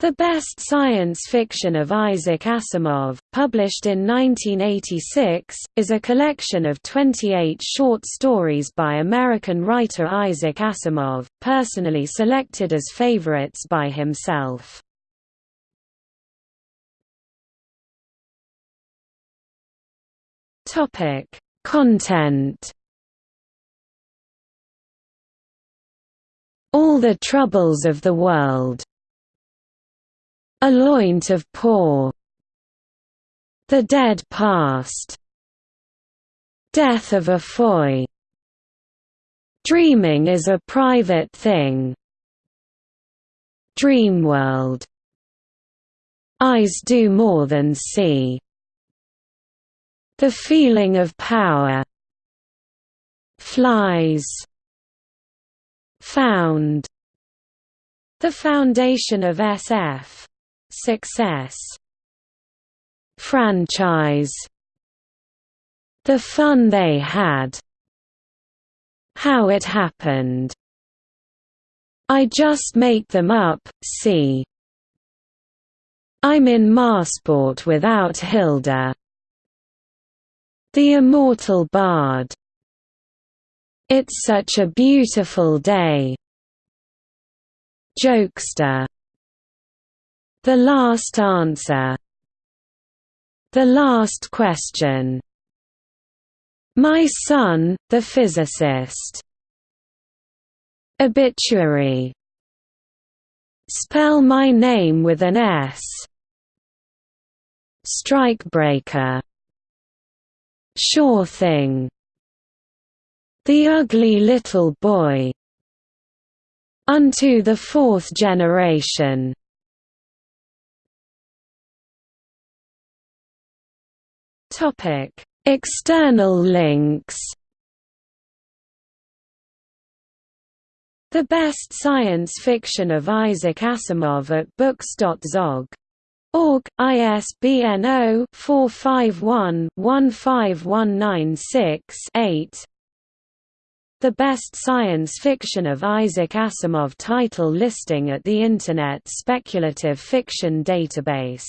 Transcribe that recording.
The Best Science Fiction of Isaac Asimov, published in 1986, is a collection of 28 short stories by American writer Isaac Asimov, personally selected as favorites by himself. Content All the Troubles of the World a loint of paw The dead past. Death of a foy. Dreaming is a private thing. Dreamworld Eyes do more than see. The feeling of power. Flies. Found. The foundation of SF Success. Franchise. The fun they had. How it happened. I just make them up, see. I'm in Marsport without Hilda. The Immortal Bard. It's such a beautiful day. Jokester the last answer. The last question. My son, the physicist. Obituary. Spell my name with an S. Strikebreaker. Sure thing. The ugly little boy. Unto the fourth generation Topic: External links. The best science fiction of Isaac Asimov at books.zog. Org, ISBN 0-451-15196-8 The best science fiction of Isaac Asimov title listing at the Internet Speculative Fiction Database